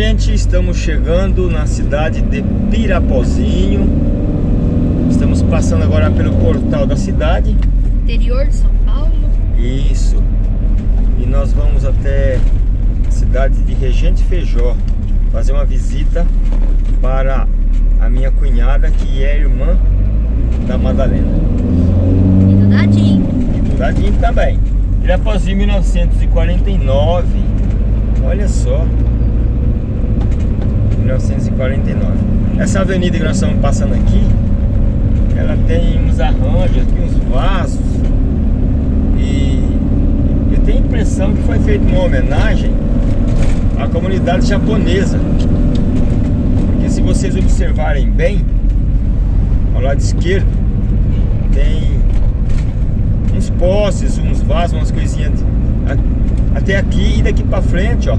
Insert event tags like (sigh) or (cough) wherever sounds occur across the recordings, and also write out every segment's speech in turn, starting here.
gente, estamos chegando na cidade de Pirapozinho. Estamos passando agora pelo portal da cidade. Interior de São Paulo. Isso. E nós vamos até a cidade de Regente Feijó Fazer uma visita para a minha cunhada que é irmã da Madalena. E do Dadinho. E do Dadinho também. Pirapozinho 1949 Olha só 1949 Essa avenida que nós estamos passando aqui Ela tem uns arranjos aqui, uns vasos E eu tenho a impressão que foi feita uma homenagem à comunidade japonesa Porque se vocês observarem bem Ao lado esquerdo Tem uns postes, uns vasos, umas coisinhas Até aqui e daqui pra frente, ó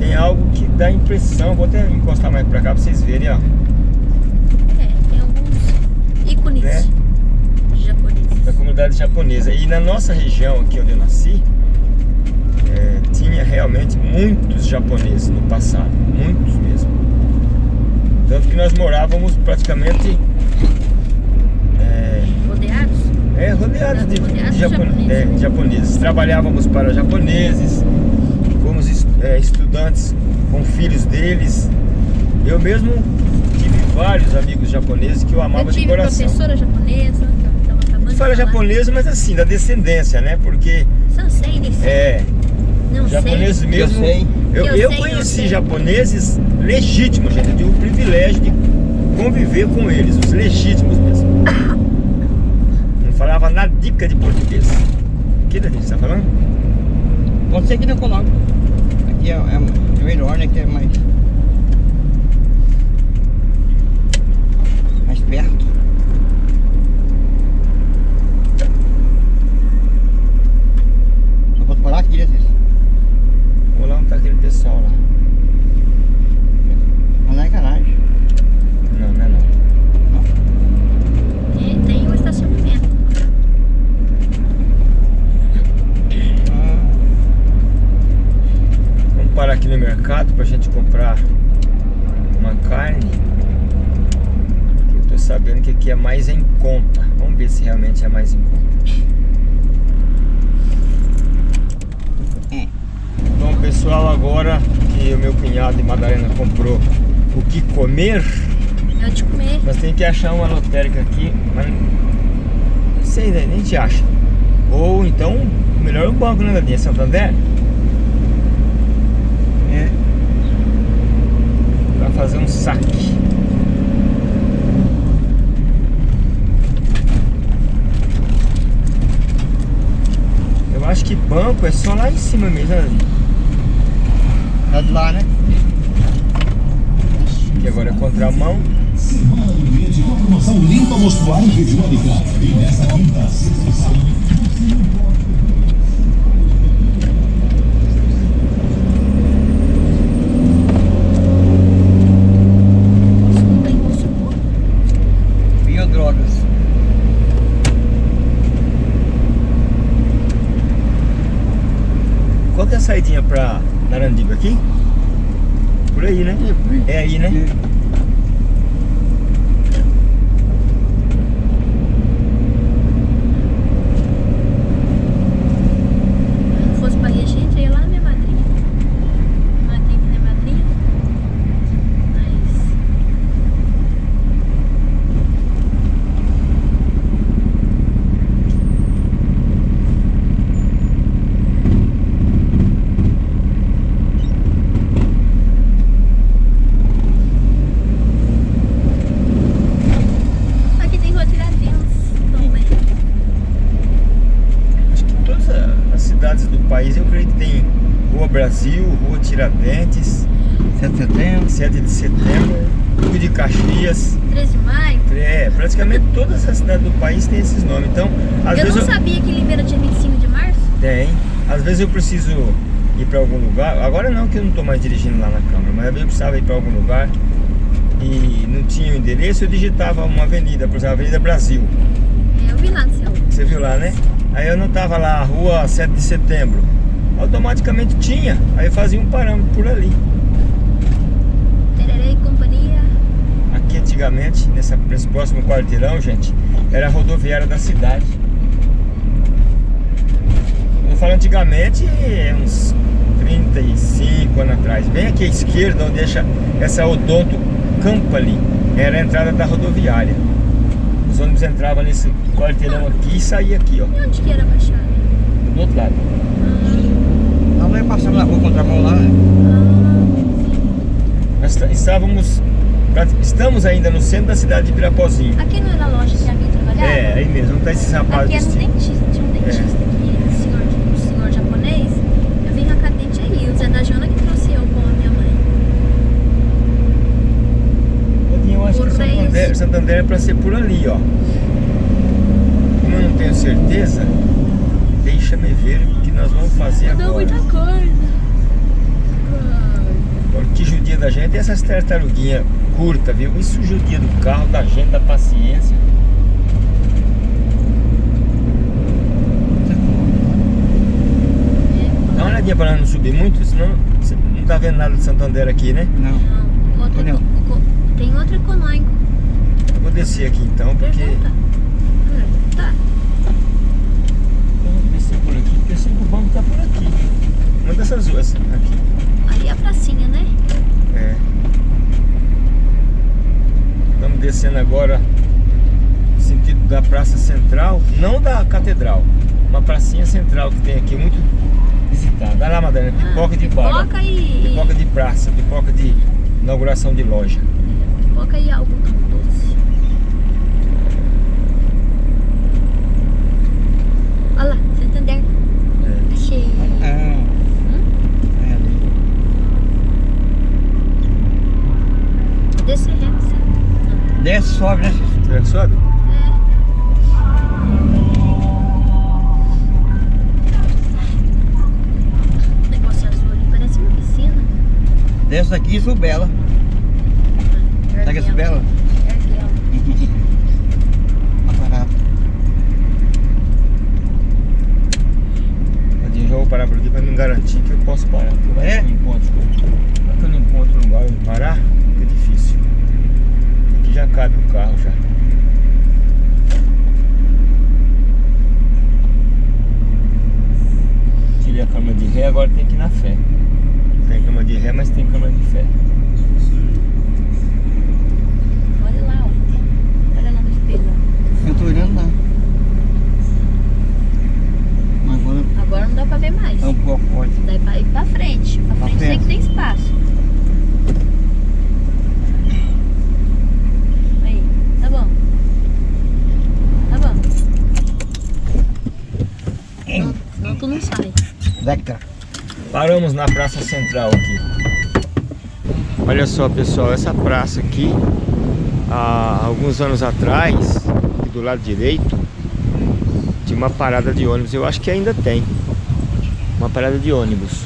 tem algo que dá impressão, vou até encostar mais pra cá pra vocês verem, ó. É, tem alguns ícones Né? japoneses. Da comunidade japonesa. E na nossa região aqui onde eu nasci, é, tinha realmente muitos japoneses no passado, muitos mesmo. Tanto que nós morávamos praticamente é, Rodeados? é, rodeados de, Rodeados de de japo- japoneses. é, japoneses. Trabalhávamos para japoneses, é, estudantes com filhos deles. Eu mesmo tive vários amigos japoneses que eu amava Eu de tive coração. professora japonesa, que acabando de Fala falar. japonês, mas assim, da descendência, né? Porque Sansei é, Não japoneses sei. mesmo. Eu. Eu, Eu eu sei, eu conheci sei. japoneses legítimos, gente. Eu tive o privilégio de conviver com eles, os legítimos mesmo. Não falava nada dica de português. O que Dadinho, você tá falando? Pode ser que não coloque. Aqui é, é melhor, né? Que é mais. Mais perto. Só pode parar aqui, né? Vou lá onde tá aquele pessoal lá. Mas não é garagem. Não, não é não. E tem o estacionamento. Ah, Vamos parar aqui no mercado pra gente comprar uma carne. Eu tô sabendo que aqui é mais em conta. Vamos ver se realmente é mais em conta. é. Bom pessoal, agora que o meu cunhado e Madalena comprou o que comer, É o de comer. nós temos que achar uma lotérica aqui, mas não sei, né? Nem te acha. Ou então, melhor o banco, né, Dadinha? Santander? É. Pra fazer um saque. Eu acho que banco é só lá em cima mesmo, né, Dadinha? Tá de lá, né? Que agora é contramão. Semana do com a promoção Limpa Mostruário. E nesta quinta, sexta e sábado tem consumo. Biodrogas. Qual que é a saidinha pra Narandiba aqui? Por aí, né? É aí, né? Se fosse pra Regente, eu ia lá na minha madrinha. Não é aqui que minha madrinha. Mas. Aqui tem rua Tiradentes também. Acho que todas a- as cidades do país eu creio que tem Rua Brasil, Rua Tiradentes, 7 de setembro. 7 de setembro, Rio de Caxias. 13 de maio. É, praticamente todas as cidades do país têm esses nomes. Então, às eu vezes não sabia que Limeira tinha 25 de março. Tem. Às vezes eu preciso ir para algum lugar. Agora não, que eu não estou mais dirigindo lá na Câmara, mas às vezes eu precisava ir para algum lugar e não tinha o endereço, eu digitava uma avenida, por exemplo, Avenida Brasil. É, eu vi lá no céu. Você viu lá, né? Aí eu anotava lá, Rua 7 de Setembro. Automaticamente tinha. Aí fazia um parâmetro por ali. Companhia. Aqui antigamente, nessa, nesse próximo quarteirão, gente, era a rodoviária da cidade. Eu falo antigamente, é uns 35 anos atrás. Bem aqui à esquerda, onde deixa essa Odonto Campali, era a entrada da rodoviária. Os ônibus entravam nesse quarteirão aqui e saía aqui, ó, E onde que era a Baixada? do outro lado. Nós vai passando na rua contramão lá, né? Nós está- estávamos, estamos ainda no centro da cidade de Pirapozinho. Aqui não era a loja que a minha trabalhava? É, aí mesmo, não tá esses rapazes Aqui era um dentista, tinha um dentista aqui, um senhor, um senhor japonês. Eu vim arrancar dente aí. O Zé da Jona que trouxe eu com a minha mãe. Eu acho que Correios. Santander, Santander é pra ser por ali, ó. Como eu não tenho certeza, deixa-me ver que nós vamos fazer Mudou agora. muita coisa. Agora, O que judia da gente é essas tartaruguinhas curtas, viu? Isso judia do carro, da gente, da paciência. Dá uma olhadinha pra nós não subir muito, senão você não tá vendo nada de Santander aqui, né? Não. Não, outro, eco- tem outro econômico. Eu vou descer aqui então, porque... Pergunta. Tá. Descer por aqui, porque eu sei que o banco tá por aqui. Uma dessas ruas aqui. Ali é a pracinha, né? É. Estamos descendo agora no sentido da Praça Central, não da Catedral. Uma pracinha central que tem aqui, muito visitada. Olha lá, Madalena, pipoca Ah, de bar. Pipoca e... Pipoca de praça, pipoca de inauguração de loja. Pipoca e algodão doce. Olha lá, Santander. É. Achei. É. É ali. Descer reto, sim. Desce, sobe, né? Será que sobe? É. Negócio azul ali, parece uma piscina. Desce daqui e sube ela. Sabe que é sube ela? Erguela. Tá parado. Tadinho, já vou parar por aqui para me garantir que eu posso parar. Vai É? que eu não encontro, vai que eu não encontro um lugar onde parar, fica difícil. Aqui já cabe o carro já. Tirei a câmera de ré, agora tem que ir na fé. Tem câmera de ré, mas tem câmera de fé. Olha lá, ó. Olha lá no espelho. Eu tô olhando lá. Mas agora Agora não dá pra ver mais. é um pouco forte. Daí pra ir pra frente. Pra Pra frente tem frente. que ter espaço. Aí, tá bom. Tá bom. Não, senão tu não sai. Deca. Paramos na praça central aqui. Olha só pessoal, essa praça aqui, há alguns anos atrás, do lado direito, tinha uma parada de ônibus, eu acho que ainda tem. Uma parada de ônibus.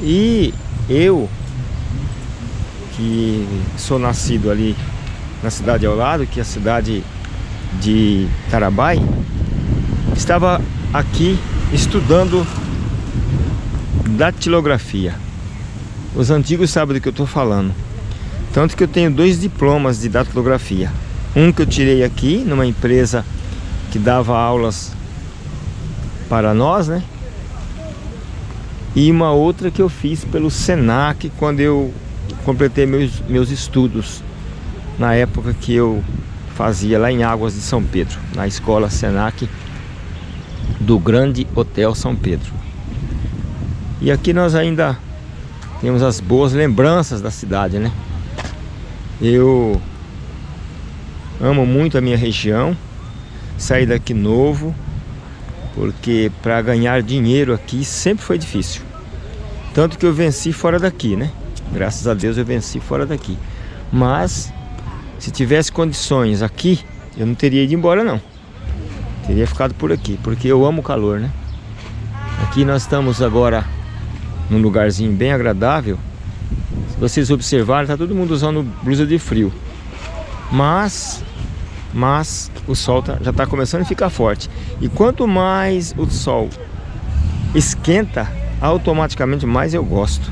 E eu, que sou nascido ali na cidade ao lado, que é a cidade de Tarabai, estava aqui estudando datilografia. Os antigos sabem do que eu estou falando. Tanto que eu tenho dois diplomas de datilografia. Um que eu tirei aqui numa empresa que dava aulas para nós, né? E uma outra que eu fiz pelo Senac quando eu completei meus, meus estudos na época que eu fazia lá em Águas de São Pedro, na escola Senac do Grande Hotel São Pedro. E aqui nós ainda temos as boas lembranças da cidade, né? Eu amo muito a minha região, saí daqui novo, porque para ganhar dinheiro aqui sempre foi difícil. Tanto que eu venci fora daqui, né? Graças a Deus eu venci fora daqui. Mas se tivesse condições aqui, eu não teria ido embora não. Teria ficado por aqui, porque eu amo o calor, né? Aqui nós estamos agora num lugarzinho bem agradável. Se vocês observarem, tá todo mundo usando blusa de frio. Mas, mas o sol tá- já está começando a ficar forte. E quanto mais o sol esquenta, automaticamente mais eu gosto.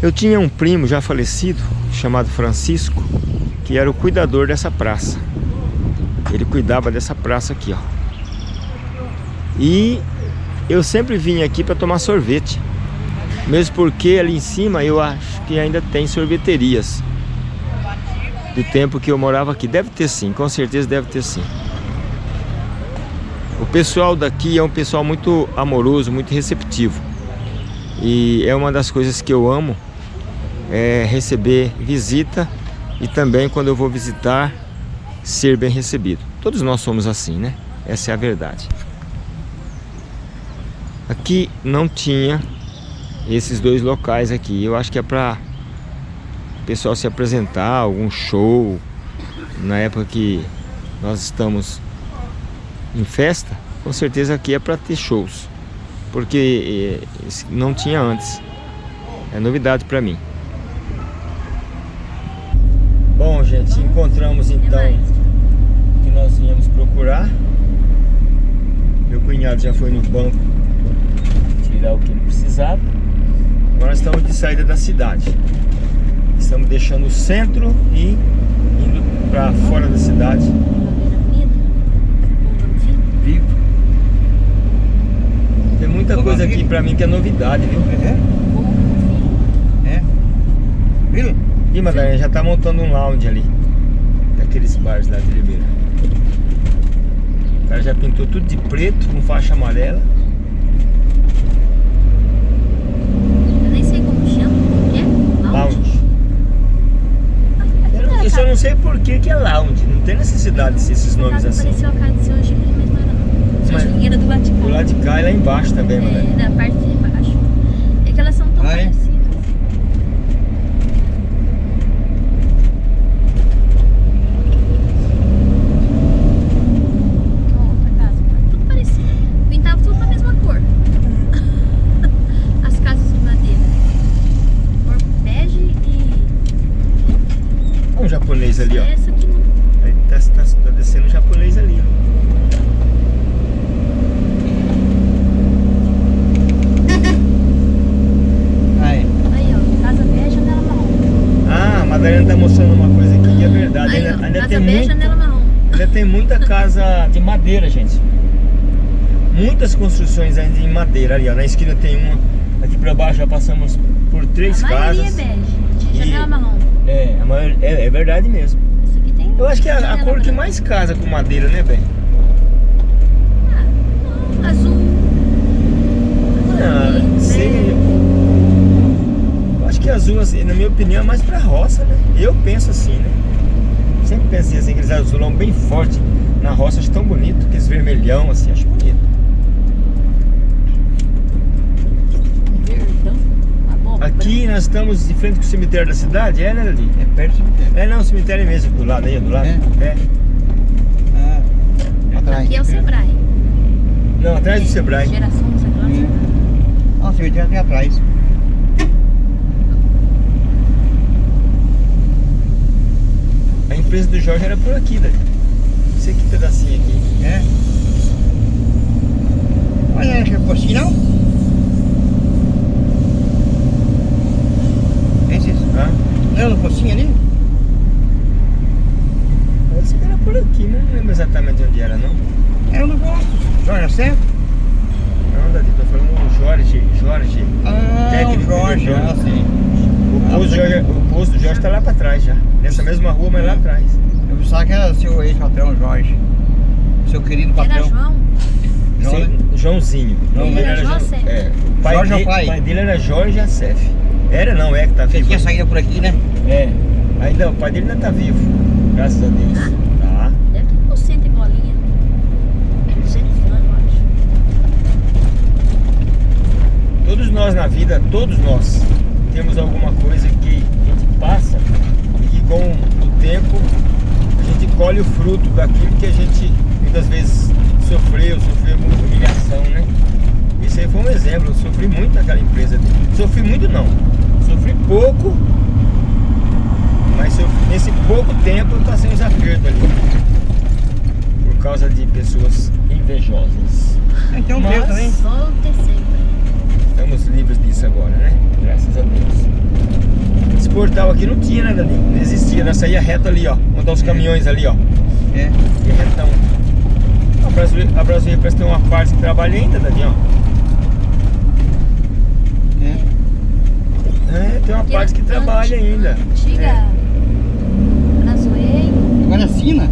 Eu tinha um primo já falecido, chamado Francisco, que era o cuidador dessa praça. Ele cuidava dessa praça aqui, ó. E eu sempre vim aqui para tomar sorvete. Mesmo porque ali em cima eu acho que ainda tem sorveterias. Do tempo que eu morava aqui. Deve ter sim, com certeza deve ter sim. O pessoal daqui é um pessoal muito amoroso, muito receptivo. E é uma das coisas que eu amo, é receber visita e também quando eu vou visitar, ser bem recebido. Todos nós somos assim, né? Essa é a verdade. Aqui não tinha esses dois locais aqui. Eu acho que é para o pessoal se apresentar, algum show. Na época que nós estamos em festa, com certeza aqui é para ter shows. Porque eh, não tinha antes. É novidade para mim. Bom, gente, encontramos então o que nós viemos procurar. Meu cunhado já foi no banco tirar o que ele precisava. Agora estamos de saída da cidade. Estamos deixando o centro e indo para fora da cidade. Vivo. Tem muita coisa aqui para mim que é novidade, viu? É? É? Viu? Ih, Madalena, já tá montando um lounge ali. Daqueles bares lá de Ribeira. O cara já pintou tudo de preto, com faixa amarela. Eu nem sei como chama. O que é? Lounge. Eu, não- eu só não sei por que que é lounge. Não tem necessidade de ser esses nomes assim. Pareceu a casa seu Angelino, mas não era não. Seu Mas- era do lado de cá. Do lado de cá e lá embaixo também. É, na parte de baixo. É que elas são tão Ah, é? parecidas. Ó, outra casa, tudo parecido. Pintava tudo na mesma cor. As casas de madeira. Cor bege e. Olha um japonês ali, ó. Essa aqui não. Aí tá, tá, tá descendo um japonês ali, ó. Aí. Aí, ó. Casa bege, janela marrom. Ah, a Madalena tá mostrando uma coisa aqui que é verdade. Aí, ó. Ainda, ainda Casa tem bege, muito, janela marrom. ainda tem muita casa de madeira, gente. Muitas construções ainda ali, ó. Na esquina tem uma. Aqui pra baixo já passamos por três a maioria casas. é bege, de janela marrom. É, a maior, é, é verdade mesmo. Aqui tem. Eu acho que é a, a cor que mais casa com madeira, né, bem? Ah, não, azul. Ah, sei. Eu acho que azul, assim, na minha opinião, é mais pra roça, né? Eu penso assim, né? Sempre pensei assim, aqueles azulão bem forte na roça, acho tão bonito, aqueles vermelhão, assim, acho bonito. Aqui nós estamos de frente com o cemitério da cidade, é, né, Lili? É perto do cemitério. É, não, o cemitério é mesmo, do lado aí, do lado. É? É. Ah, atrás. Aqui é o Sebrae. Não, atrás do Sebrae. Geração, sei lá. É. Ah, o cemitério tem atrás. A empresa do Jorge era por aqui, Dani. Não sei que pedacinho aqui. É. Olha, acho que é não? Esses? Hã? Não, no pocinho ali? Parece que era por aqui? Não lembro exatamente onde era, não. Eu não gosto. Jorge Certo? Não, Dani, tô falando o Jorge, Jorge. Ah, Técnico o Jorge, de Jorge. ah, sim. O Ah, posto, Jorge, o posto do Jorge tá lá pra trás já. Nessa mesma rua, mas lá É. atrás. Eu pensava que era seu ex-patrão, Jorge. Seu querido Era patrão. João. João, né? Joãozinho. O nome Ele era era João. É. O pai, Jorge é o dele, pai. o pai dele era Jorge Acef. Era não, é que tá Você vivo. tinha saído por aqui, né? É. Ainda, o pai dele ainda tá vivo. Graças a Deus. Tá. Deve ter por cento e bolinha. 200 anos, eu acho. Todos nós na vida, todos nós, temos alguma coisa que a gente passa e que com o tempo a gente colhe o fruto daquilo que a gente muitas vezes sofreu, sofreu muita humilhação, né? Isso aí foi um exemplo, eu sofri muito naquela empresa. Sofri muito não, sofri pouco, mas nesse pouco tempo eu passei uns apertos ali. Por causa de pessoas invejosas. Então Mas- teu também. Só. Estamos livres disso agora, né? Graças a Deus. portal aqui não tinha nada ali, não existia, nós saía reto ali, ó. Estão os caminhões ali, ó. É. E retão. A Brasileira, a Brasileira parece ter uma parte que trabalha ainda, Dadinho, ó. É. Tem uma Que parte que trabalha anti- ainda. Antiga. É. Agora é Sina.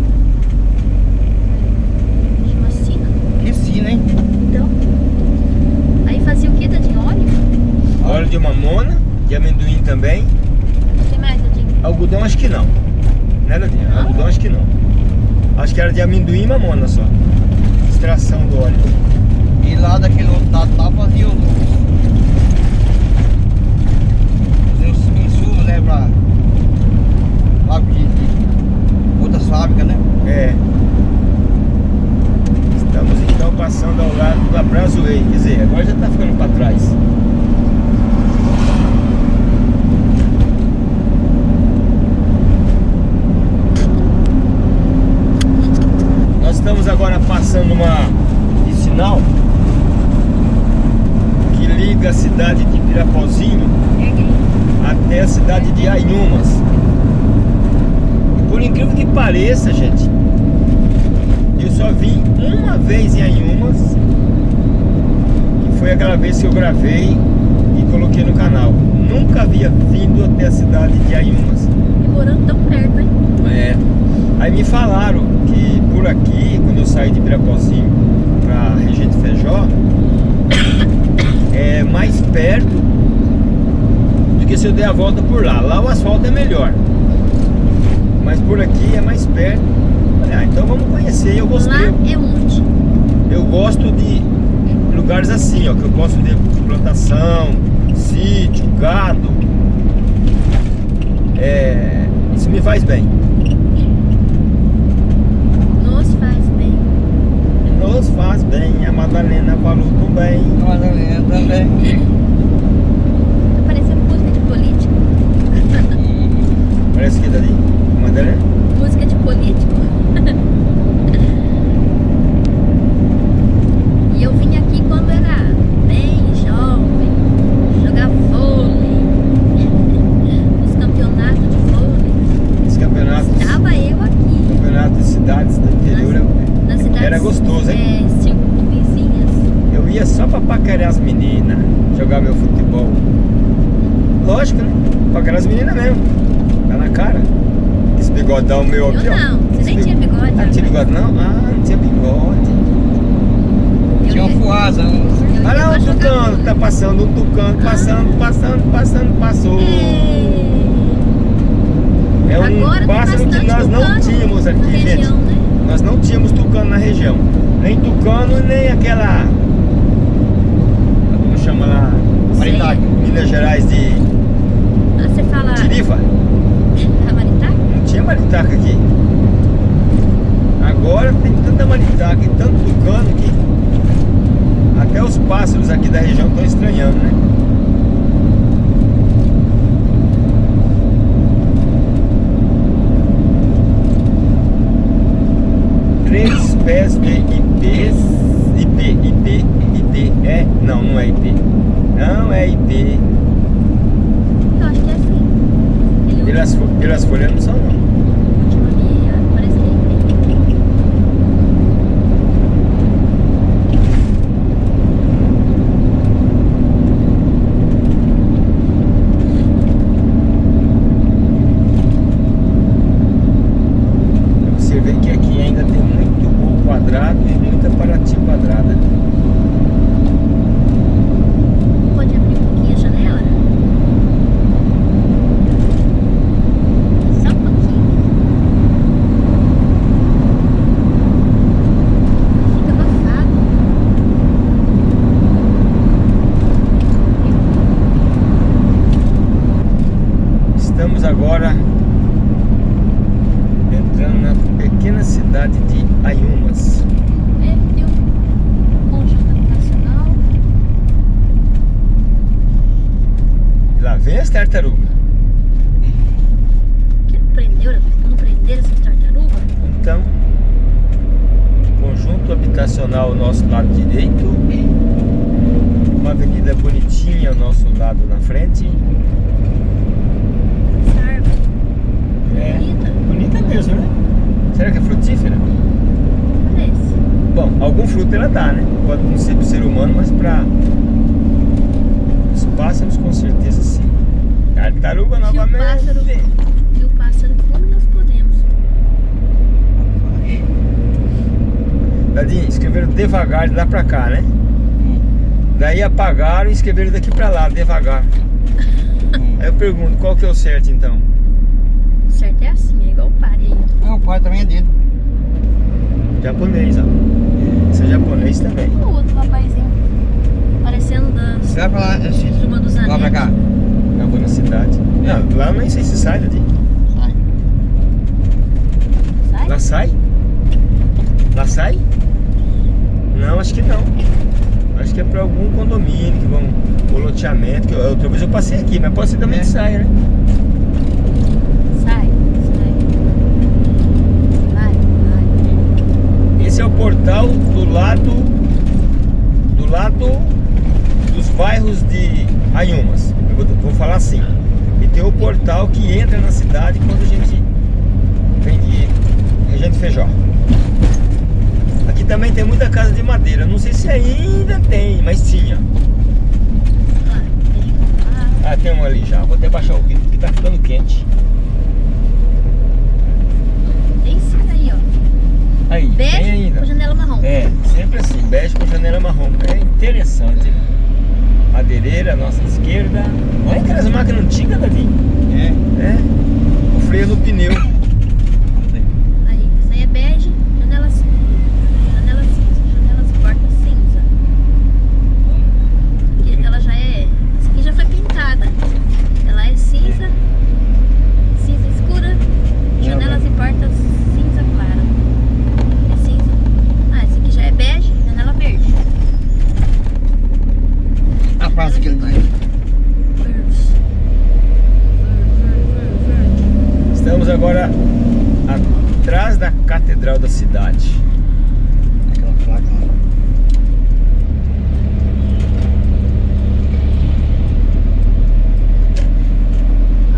Chama Sina. Que Sina, hein? Então. Aí fazia o que, Tadinho? Óleo? Óleo de mamona, de amendoim também. O que mais, Tadinho? Algodão acho que não. Né, Dadinho? Não? Algodão acho que não. Acho que era de amendoim e mamona só. Extração do óleo. E lá daquele outro lado lá fazia os. Fazia os insumos, né? Pra. Lá de, fábricas, né? É. Estamos então passando ao lado da Brazuei. Quer dizer, agora já tá ficando para trás. Nós estamos agora passando uma vicinal que liga a cidade de Pirapozinho até a cidade de Ainhumas. Por incrível que pareça, gente, eu só vim uma vez em Ainhumas, que foi aquela vez que eu gravei e coloquei no canal. Nunca havia vindo até a cidade de Ainhumas. E morando tão perto, hein? É. Aí me falaram que por aqui, quando eu saí de Pirapozinho pra Regente Feijó, é mais perto do que se eu der a volta por lá. Lá o asfalto é melhor. Mas por aqui é mais perto. Falei, ah, então vamos conhecer. Eu gostei. Lá é onde? Eu gosto de lugares assim, ó, que eu posso ver plantação, sítio, gado. É, isso me faz bem. Nos faz bem. Nos faz bem, a Madalena falou também. Madalena também. Tá parecendo música de político. (laughs) Parece que dali, Madalena? Música de político. e eu vim aqui quando era bem jovem. Jogar vôlei. Os campeonatos de vôlei. Esse campeonato, Estava eu aqui. campeonato de cidades do interior, Nas cidades Era gostoso, hein? É, circuito vizinhas. eu ia só pra paquerar as meninas, jogar meu futebol. Lógico, né? Paquerar as meninas mesmo. Tá na cara. Esse bigodão meu Eu aqui, ó. não, você nem Esse tinha bigode. Ah, não tinha bigode não? Ah, não tinha bigode. Eu Tinha ia- uma fuasa. um- eu ia Olha lá pra o jogar tucano, vôlei. tá passando, um tucano, passando, passando, passando, passou. É um Agora tem pássaro que bastante nós não na aqui, gente. região, né? Nós não tínhamos tucano na região. Nem tucano, nem aquela. Como chama lá? Maritag. Minas Gerais de Ah, Você fala Tiriva. (laughs) a Maritá? Não tinha maritaca aqui. Agora tem tanta maritaca e tanto tucano que até os pássaros aqui da região estão estranhando, né? De IP, IP, IP, IP, é? Não, não é IP. Não é IP. Eu acho que é assim. Pelas, pelas folhas não são não. último ali, ah, parece que é Você vê que aqui ainda tem muito gol quadrado e muita Paraty quadrada. Pode abrir um pouquinho a janela? Só um pouquinho. Fica abafado. Estamos agora entrando na pequena cidade de Ayumas. É, tem um conjunto habitacional. E lá vem as tartarugas. Que não prendeu, não prenderam essas tartarugas? Então, conjunto habitacional ao nosso lado direito. Uma avenida bonitinha ao nosso lado na frente. É, Bonita. bonita mesmo, né? Será que é frutífera? Parece. Bom, algum fruto ela dá, né? Pode não ser pro ser humano, mas para os pássaros com certeza sim. Tartaruga o novamente. pássaro, se o pássaro come, nós podemos. Dadinho, escreveram devagar de lá pra cá, né? Hum. Daí apagaram e escreveram daqui pra lá, devagar. Hum. Aí eu pergunto, qual que é o certo então? O certo é assim, é igual o aí. ó. Meu pai também é dele. Japonês, ó. Esse é japonês também. O outro rapazinho. Parecendo das Vai pra lá, esse. turma dos Vai pra cá. Eu vou na cidade. Não, lá nem sei se sai, Dadinho. Sai. Sai? Lá sai? Lá sai? Não, acho que não. Acho que é pra algum condomínio que vão. Ou loteamento. Que eu- outra vez eu passei aqui, mas pode ser também É. que saia, né? Sai, sai. Vai, vai. Esse é o portal do lado do lado dos bairros de Ayumas. Eu vou, vou falar assim. E tem o portal que entra na cidade quando a gente vem de região de Feijó. Também tem muita casa de madeira. Não sei se ainda tem, mas tinha. Ah, tem um ali já. Vou até baixar o vidro porque tá ficando quente. Tem sim aí, ó. Aí, tem Bege ainda. com janela marrom. É, sempre assim, bege com janela marrom. É interessante. Madeireira, nossa esquerda. Olha aquelas máquinas antigas, Davi. É. É. O freio no pneu. Aí, essa aí é bege, janela cinza. Janela cinza, janelas portas cinza. Aqui, ela já é. Essa aqui já foi pintada. Ela é cinza, cinza escura, janelas e portas cinza clara. É cinza. Ah, essa aqui já é bege, janela verde. A praça que ele tá aí. Verde. Verde, verde, verde. Estamos agora atrás da catedral da cidade. Aquela placa lá.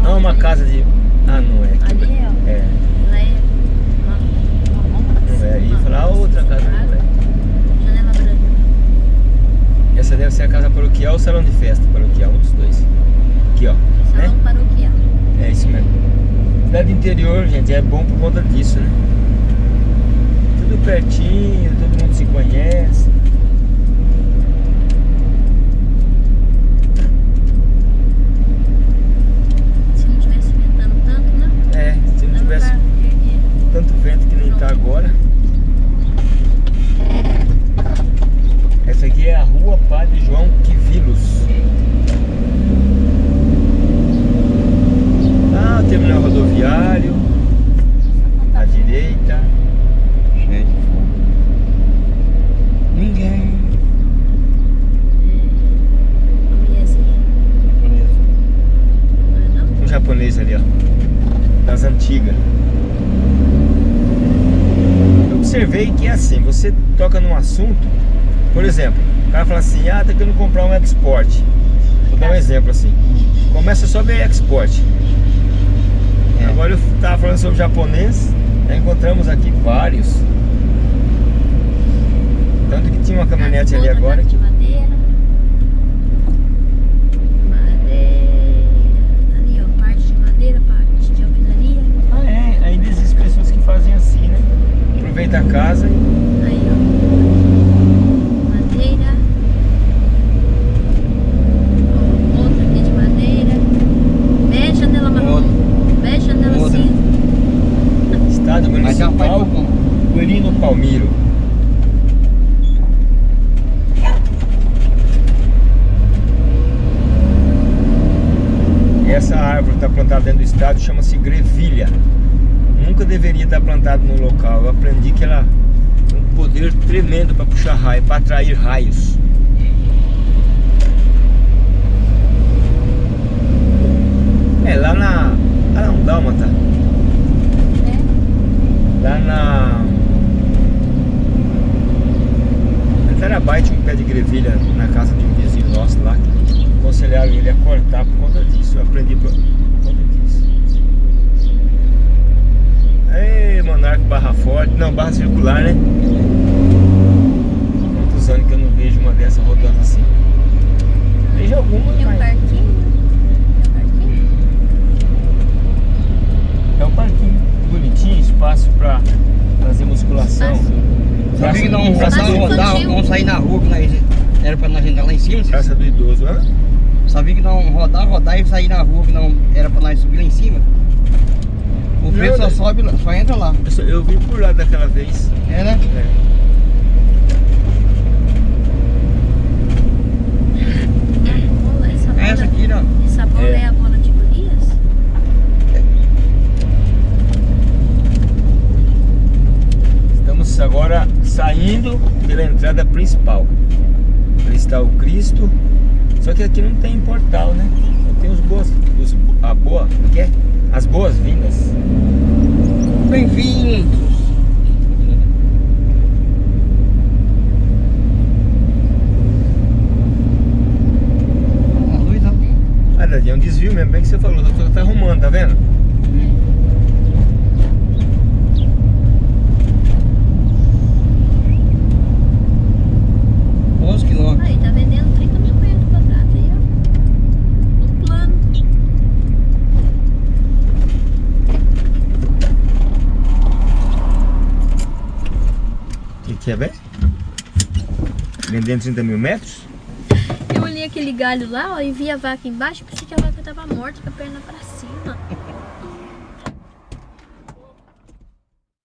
Não é uma casa de. Ah, não é. Ali é, ó. É. Ela é uma, uma, é. E falar, ah, outra casa não é. Janela branca. Essa deve ser a casa paroquial ou salão de festa paroquial, um dos dois. Aqui, ó. Né? Salão paroquial. É isso mesmo. Cidade interior, gente, é bom por conta disso, né? Tudo pertinho, todo mundo se conhece. Se não tivesse ventando tanto, né? É, se não Dava tivesse pra erguer. Tanto vento que nem tá agora. Essa aqui é a rua Padre João Quivilos. Ah, terminal rodoviário, à direita. Cheio de fogo. Ninguém. Como é esse aqui? Beleza. Não é não? Um japonês ali, ó. Das antigas. Eu observei que é assim, você toca num assunto, por exemplo, o cara fala assim, ah, tá querendo comprar um export. Vou dar um exemplo assim. Começa só ver export. É. Agora eu tava falando sobre japonês, já encontramos aqui vários. Tanto que tinha uma caminhonete ali agora. de madeira. Madeira. Ali, ó. Parte de madeira, parte de alvenaria. Ah é, ainda existem pessoas que fazem assim, né? Aproveita a casa e Aí, ó. Madeira. Ó, Outra aqui de madeira. Bege, janela marrom. Outra. Bege, janela Outra. cinza. Estádio Mas é um pai Municipal do bom. Guerino Palmiro. Essa árvore está plantada dentro do estádio, chama-se grevilha. Nunca deveria estar plantada no local. Eu aprendi que ela tem um poder tremendo para puxar raio, para atrair raios. É, lá na. Ah, não, Dálmata. É. Lá na. Tinha um pé de grevilha na casa de um vizinho nosso lá aconselharam ele a cortar por conta disso. Eu aprendi por conta disso. Ei, Monarca Barra Forte. Não, Barra Circular, né? Quantos anos que eu não vejo uma dessa rodando assim? Vejo alguma, Tem um mas... parquinho. É um parquinho bonitinho, espaço pra fazer musculação. Sabia que não Praça- rodar, vamos sair na rua, que nós, era pra nós entrar lá em cima. Praça do idoso, hã? Sabia que não rodar, rodar e sair na rua, que não era pra nós subir lá em cima. O preço só né? sobe, só entra lá. Eu, só- eu vim por lá daquela vez. É, né? É. A bola, essa bola, É essa aqui, É. a bola de Golias? Estamos agora saindo pela entrada principal. Ali está o Cristo. Só que aqui não tem portal, né? Só tem os boas. Os, a boa. como que é? As boas-vindas. Bem-vindos. A luz, ó. Ah, Dadinho, é um desvio mesmo, bem que você falou. O doutor tá arrumando, tá vendo? 11 quilômetros. Aí, tá vendendo 30 mil metros quadrados aí, ó. No plano. O que, que é, velho? Vendendo 30 mil metros? Eu olhei aquele galho lá, ó, e vi a vaca embaixo, tava morta com a perna pra